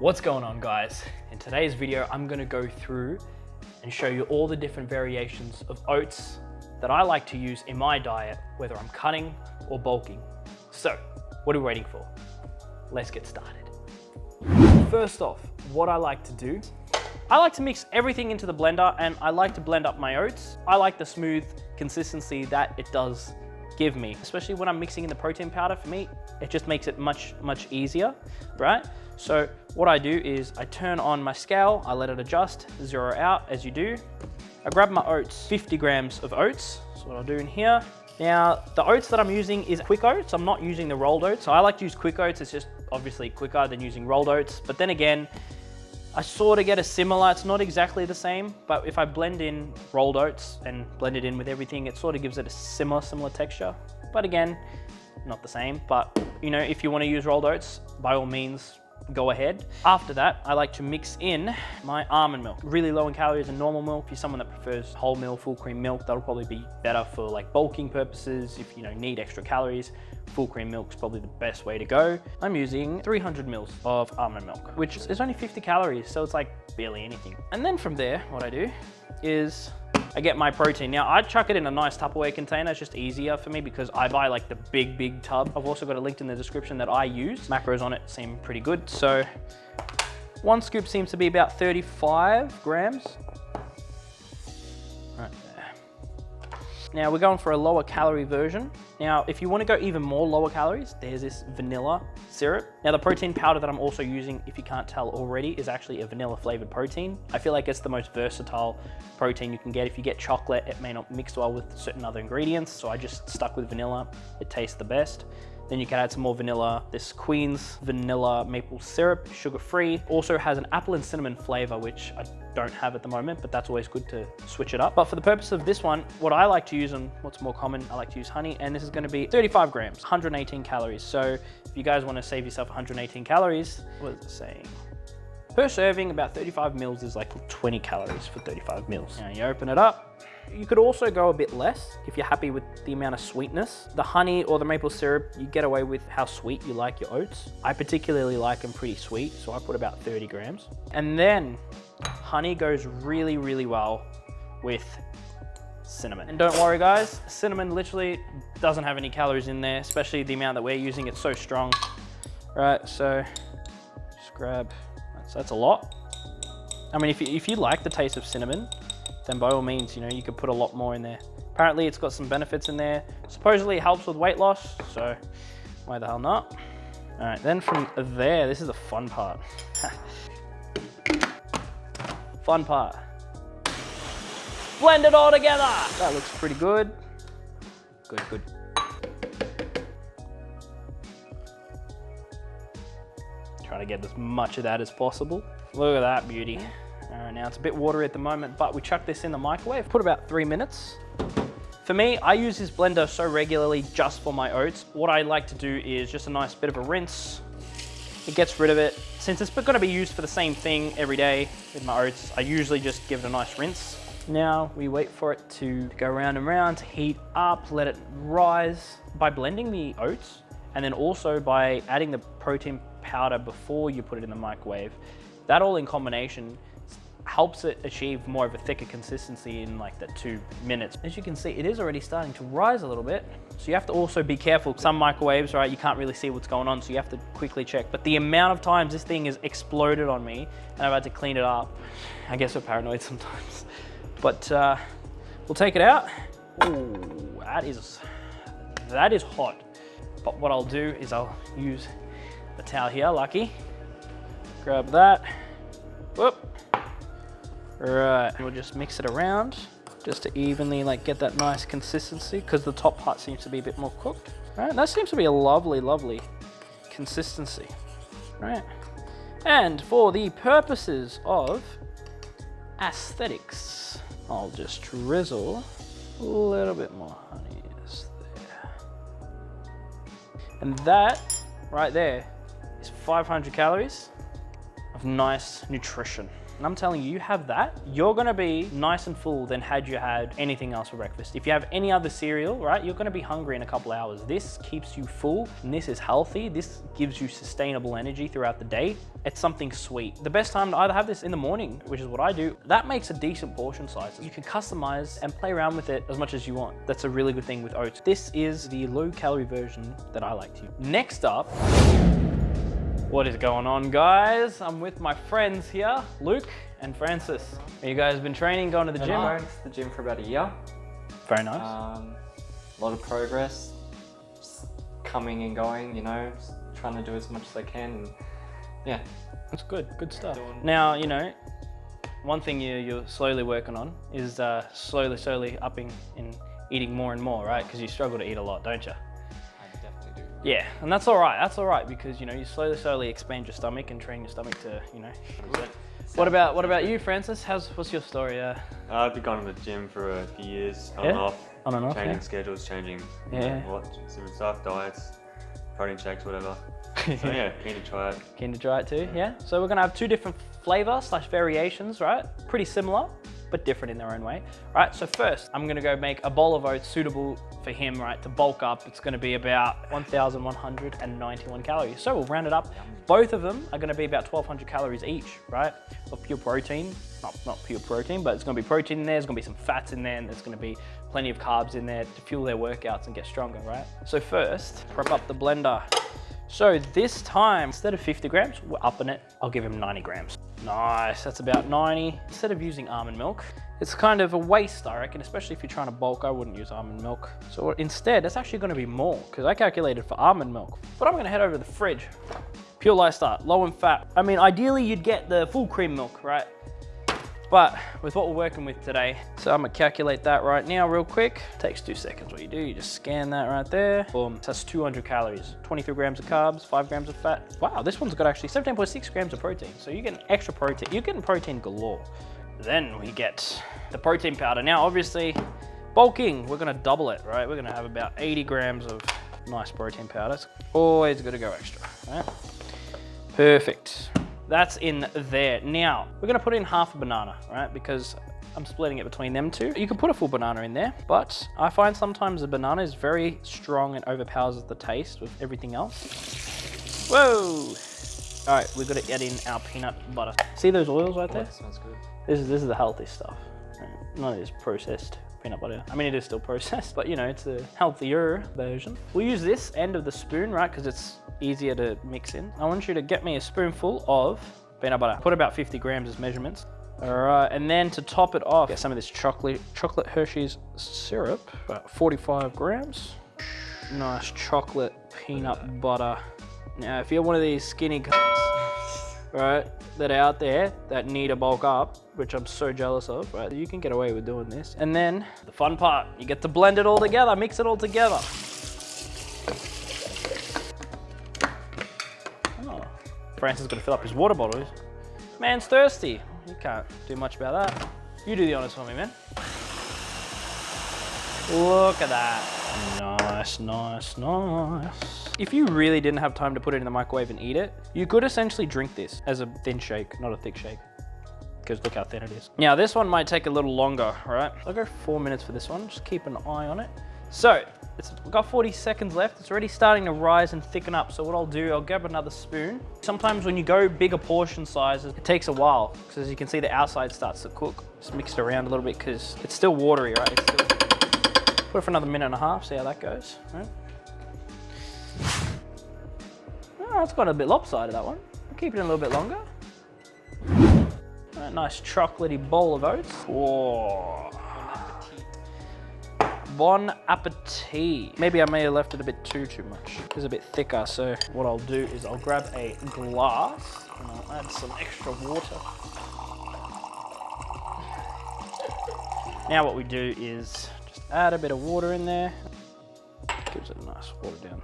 What's going on guys? In today's video, I'm gonna go through and show you all the different variations of oats that I like to use in my diet, whether I'm cutting or bulking. So, what are we waiting for? Let's get started. First off, what I like to do, I like to mix everything into the blender and I like to blend up my oats. I like the smooth consistency that it does give me, especially when I'm mixing in the protein powder for me, it just makes it much, much easier, right? So what I do is I turn on my scale, I let it adjust, zero out as you do. I grab my oats, 50 grams of oats. That's what I'll do in here. Now, the oats that I'm using is quick oats. I'm not using the rolled oats. So I like to use quick oats. It's just obviously quicker than using rolled oats. But then again, I sort of get a similar, it's not exactly the same, but if I blend in rolled oats and blend it in with everything, it sort of gives it a similar, similar texture. But again, not the same. But you know, if you want to use rolled oats, by all means, go ahead. After that, I like to mix in my almond milk. Really low in calories and normal milk. If you're someone that prefers whole milk, full cream milk, that'll probably be better for like bulking purposes. If you know need extra calories, full cream milk's probably the best way to go. I'm using 300 mils of almond milk, which is only 50 calories, so it's like barely anything. And then from there, what I do is I get my protein. Now I chuck it in a nice Tupperware container. It's just easier for me because I buy like the big, big tub. I've also got a link in the description that I use. Macros on it seem pretty good. So one scoop seems to be about 35 grams. Now we're going for a lower calorie version. Now, if you want to go even more lower calories, there's this vanilla syrup. Now the protein powder that I'm also using, if you can't tell already, is actually a vanilla flavored protein. I feel like it's the most versatile protein you can get. If you get chocolate, it may not mix well with certain other ingredients. So I just stuck with vanilla. It tastes the best. Then you can add some more vanilla. This Queen's vanilla maple syrup, sugar-free. Also has an apple and cinnamon flavor, which I don't have at the moment, but that's always good to switch it up. But for the purpose of this one, what I like to use and what's more common, I like to use honey, and this is gonna be 35 grams, 118 calories. So if you guys wanna save yourself 118 calories, what is it saying? Per serving, about 35 mils is like 20 calories for 35 mils. Now you open it up, you could also go a bit less if you're happy with the amount of sweetness. The honey or the maple syrup, you get away with how sweet you like your oats. I particularly like them pretty sweet, so I put about 30 grams. And then honey goes really, really well with cinnamon. And don't worry guys, cinnamon literally doesn't have any calories in there, especially the amount that we're using, it's so strong. Right, so just grab, that's, that's a lot. I mean, if you, if you like the taste of cinnamon, then by all means, you know, you could put a lot more in there. Apparently it's got some benefits in there. Supposedly it helps with weight loss, so why the hell not? All right, then from there, this is the fun part. fun part. Blend it all together. That looks pretty good. Good, good. Trying to get as much of that as possible. Look at that beauty. Uh, now it's a bit watery at the moment, but we chuck this in the microwave, put about three minutes. For me, I use this blender so regularly just for my oats. What I like to do is just a nice bit of a rinse. It gets rid of it. Since it's gonna be used for the same thing every day with my oats, I usually just give it a nice rinse. Now we wait for it to go round and round, to heat up, let it rise. By blending the oats, and then also by adding the protein powder before you put it in the microwave, that all in combination helps it achieve more of a thicker consistency in like the two minutes. As you can see, it is already starting to rise a little bit. So you have to also be careful. Some microwaves, right, you can't really see what's going on, so you have to quickly check. But the amount of times this thing has exploded on me and I've had to clean it up, I guess we're paranoid sometimes. But uh, we'll take it out. Ooh, that is, that is hot. But what I'll do is I'll use the towel here, lucky. Grab that, whoop, Right, we'll just mix it around just to evenly like get that nice consistency because the top part seems to be a bit more cooked. Right, that seems to be a lovely, lovely consistency. Right, and for the purposes of aesthetics, I'll just drizzle a little bit more honey there. And that right there is 500 calories of nice nutrition. And I'm telling you, you have that, you're gonna be nice and full than had you had anything else for breakfast. If you have any other cereal, right, you're gonna be hungry in a couple hours. This keeps you full and this is healthy. This gives you sustainable energy throughout the day. It's something sweet. The best time to either have this in the morning, which is what I do, that makes a decent portion size. You can customize and play around with it as much as you want. That's a really good thing with oats. This is the low calorie version that I like to use. Next up, what is going on guys? I'm with my friends here, Luke and Francis. You guys been training, going to the Been gym? going to the gym for about a year. Very nice. Um, a lot of progress, just coming and going, you know, trying to do as much as I can. And yeah, That's good, good stuff. Now, you know, one thing you, you're slowly working on is uh, slowly, slowly upping and eating more and more, right? Because you struggle to eat a lot, don't you? I definitely do. Yeah, and that's all right. That's all right because you know you slowly, slowly expand your stomach and train your stomach to, you know. What about what about you, Francis? How's what's your story? Uh, Uh, I've been going to the gym for a few years, on and Yeah? off, on and off. changing Yeah. schedules, changing Yeah. what different stuff, diets, protein shakes, whatever. So yeah, keen to try it. Keen to try it too, yeah? So we're gonna have two different flavor slash variations, right? Pretty similar, but different in their own way, right? So first, I'm gonna go make a bowl of oats suitable for him, right, to bulk up. It's gonna be about 1,191 calories. So we'll round it up. Both of them are gonna be about 1,200 calories each, right? Of pure protein, not, not pure protein, but it's gonna be protein in there, there's gonna be some fats in there, and there's gonna be plenty of carbs in there to fuel their workouts and get stronger, right? So first, prep up the blender. So this time, instead of 50 grams, we're upping it. I'll give him 90 grams. Nice, that's about 90. Instead of using almond milk, it's kind of a waste, I reckon, especially if you're trying to bulk, I wouldn't use almond milk. So instead, it's actually gonna be more, because I calculated for almond milk. But I'm gonna head over to the fridge. Pure Lifestyle, low in fat. I mean, ideally you'd get the full cream milk, right? But with what we're working with today, so I'm gonna calculate that right now real quick. Takes two seconds. What you do, you just scan that right there. Boom, that's 200 calories, 23 grams of carbs, five grams of fat. Wow, this one's got actually 17.6 grams of protein. So you're getting extra protein. You're getting protein galore. Then we get the protein powder. Now, obviously, bulking, we're gonna double it, right? We're gonna have about 80 grams of nice protein powder. It's always gotta go extra, right? Perfect. That's in there. Now, we're gonna put in half a banana, right? Because I'm splitting it between them two. You can put a full banana in there, but I find sometimes the banana is very strong and overpowers the taste with everything else. Whoa! All right, we're gonna add in our peanut butter. See those oils right Oh, there? that sounds good. This is, this is the healthy stuff. None of this processed peanut butter. I mean, it is still processed, but you know, it's a healthier version. We'll use this end of the spoon, right? Because it's easier to mix in. I want you to get me a spoonful of peanut butter. Put about 50 grams as measurements. All right, and then to top it off, get some of this chocolate, chocolate Hershey's syrup, about 45 grams. Nice chocolate peanut butter. Now, if you're one of these skinny cunts, right, that are out there that need a bulk up, which I'm so jealous of, right, you can get away with doing this. And then the fun part, you get to blend it all together, mix it all together. Francis is gonna fill up his water bottles. Man's thirsty. You can't do much about that. You do the honors for me, man. Look at that. Nice, nice, nice. If you really didn't have time to put it in the microwave and eat it, you could essentially drink this as a thin shake, not a thick shake. Because look how thin it is. Now this one might take a little longer, right? I'll go four minutes for this one, just keep an eye on it. So, it's got 40 seconds left. It's already starting to rise and thicken up. So what I'll do, I'll grab another spoon. Sometimes when you go bigger portion sizes, it takes a while. Because as you can see, the outside starts to cook. Just mix it around a little bit because it's still watery, right? Still... Put it for another minute and a half, see how that goes. Right? Oh, it's got a bit lopsided, that one. I'll keep it in a little bit longer. Nice chocolatey bowl of oats. Whoa. Bon appetit. Maybe I may have left it a bit too, too much. It's a bit thicker, so what I'll do is I'll grab a glass and I'll add some extra water. Now what we do is just add a bit of water in there. Gives it a nice water down.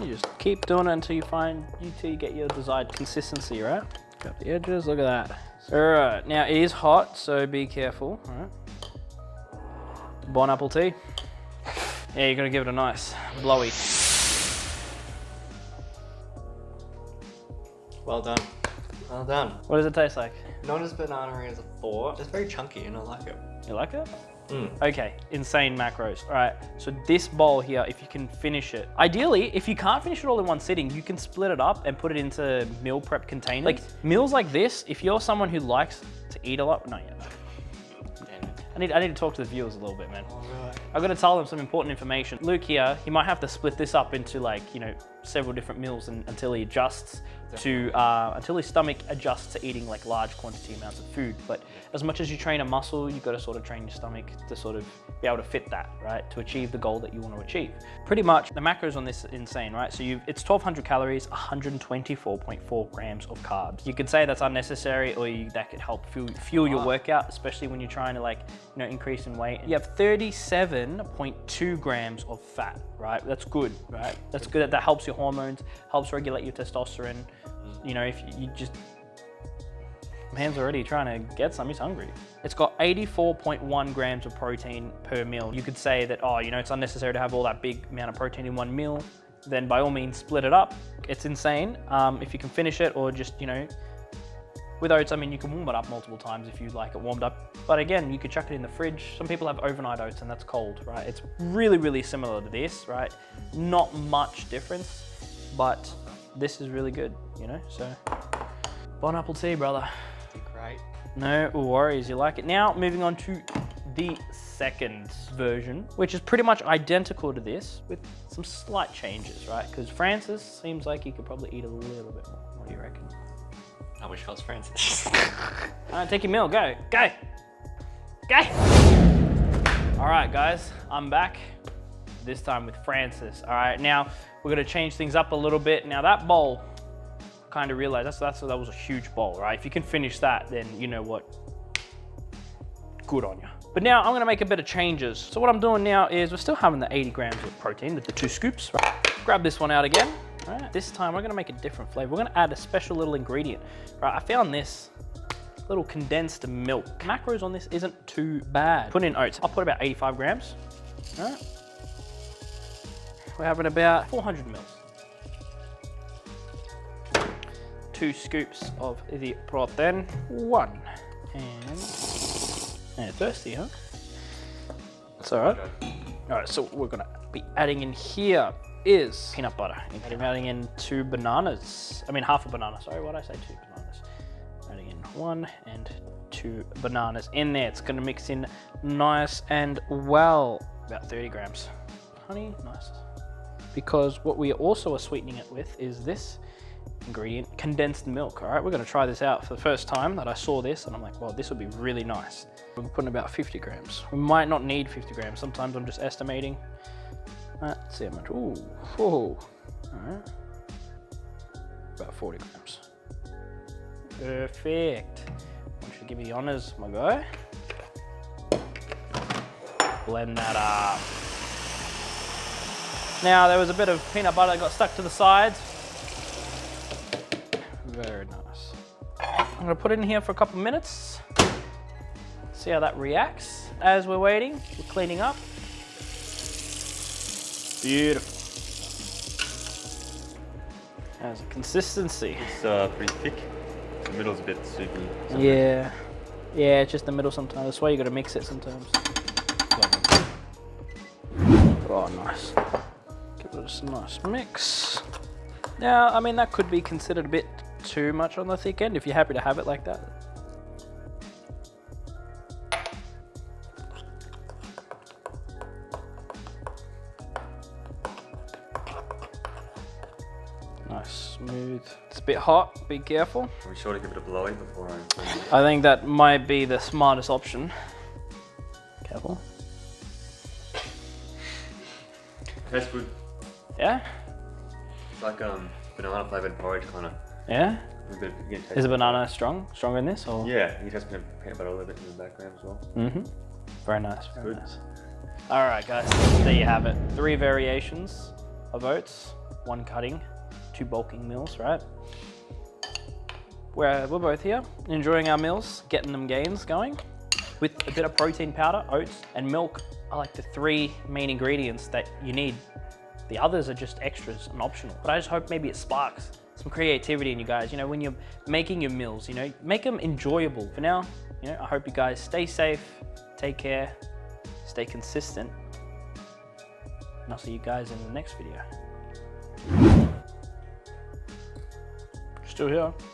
You just keep doing it until you find, until you get your desired consistency, right? Got the edges, look at that. All right, now it is hot, so be careful, all right? Bon apple tea. Yeah, you're gonna give it a nice blowy. Well done. Well done. What does it taste like? Not as banana as I thought. It's very chunky and I like it. You like it? Mm. Okay, insane macros. All right, so this bowl here, if you can finish it. Ideally, if you can't finish it all in one sitting, you can split it up and put it into meal prep containers. Like meals like this, if you're someone who likes to eat a lot, no, yeah. I need, I need to talk to the viewers a little bit, man. I've got to tell them some important information. Luke here, he might have to split this up into like, you know, several different meals and, until he adjusts to, uh, until his stomach adjusts to eating like large quantity amounts of food. But as much as you train a muscle, you've got to sort of train your stomach to sort of be able to fit that, right? To achieve the goal that you want to achieve. Pretty much the macros on this are insane, right? So you it's 1200 calories, 124.4 grams of carbs. You could say that's unnecessary or you, that could help fuel, fuel your workout, especially when you're trying to like, you know, increase in weight. You have 37.2 grams of fat, right? That's good, right? That's good. That helps your hormones, helps regulate your testosterone. You know, if you just Man's already trying to get some, he's hungry. It's got 84.1 grams of protein per meal. You could say that, oh, you know, it's unnecessary to have all that big amount of protein in one meal. Then by all means, split it up. It's insane. Um, if you can finish it or just, you know, with oats, I mean, you can warm it up multiple times if you like it warmed up. But again, you could chuck it in the fridge. Some people have overnight oats and that's cold, right? It's really, really similar to this, right? Not much difference, but this is really good, you know? So, bon apple tea, brother. Great. No worries, you like it. Now, moving on to the second version, which is pretty much identical to this with some slight changes, right? Because Francis seems like he could probably eat a little bit more. What do you reckon? I wish I was Francis. All right, take your meal, go, go, go. All right, guys, I'm back. This time with Francis. All right, now we're gonna change things up a little bit. Now that bowl, kind of realized that's, that's that was a huge bowl, right? If you can finish that, then you know what, good on you. But now I'm gonna make a bit of changes. So what I'm doing now is we're still having the 80 grams of protein, the, the two scoops. Right? Grab this one out again. All right, this time we're gonna make a different flavor. We're gonna add a special little ingredient. Right, I found this little condensed milk. Macros on this isn't too bad. Put in oats. I'll put about 85 grams. All right. We're having about 400 mils. Two scoops of the protein. One. And, and thirsty, huh? That's all right. All right, so we're gonna be adding in here is peanut butter. I'm adding in two bananas. I mean, half a banana. Sorry, what did I say? Two bananas. Adding in one and two bananas in there. It's gonna mix in nice and well. About 30 grams. Honey, nice. Because what we also are sweetening it with is this ingredient, condensed milk. All right, we're gonna try this out for the first time that I saw this and I'm like, well, this would be really nice. We're putting about 50 grams. We might not need 50 grams. Sometimes I'm just estimating. See how much. Ooh, ooh. All right. About 40 grams. Perfect. I want you give me the honors, my guy. Blend that up. Now, there was a bit of peanut butter that got stuck to the sides. Very nice. I'm gonna put it in here for a couple minutes. See how that reacts. As we're waiting, we're cleaning up. Beautiful. How's the consistency? It's uh, pretty thick. The middle's a bit soupy. Yeah. Yeah, it's just the middle sometimes. That's why you gotta mix it sometimes. Oh, nice. Give it a nice mix. Now, I mean, that could be considered a bit too much on the thick end if you're happy to have it like that. Smooth. It's a bit hot, be careful. Are we sure to give it a blowy before I... I think that might be the smartest option. Careful. Tastes good. Yeah? It's like um, banana flavoured porridge kind of. Yeah? Bit, taste Is it. banana strong? Stronger than this? Or? Yeah, you just peanut peanut butter a little bit in the background as well. Mm-hmm. Very nice. Very Good. nice. All right, guys. There you have it. Three variations of oats. One cutting, two bulking meals, right? We're, we're both here, enjoying our meals, getting them gains going. With a bit of protein powder, oats, and milk are like the three main ingredients that you need. The others are just extras and optional. But I just hope maybe it sparks some creativity in you guys. You know, when you're making your meals, you know, make them enjoyable. For now, you know, I hope you guys stay safe, take care, stay consistent, and I'll see you guys in the next video. Still here.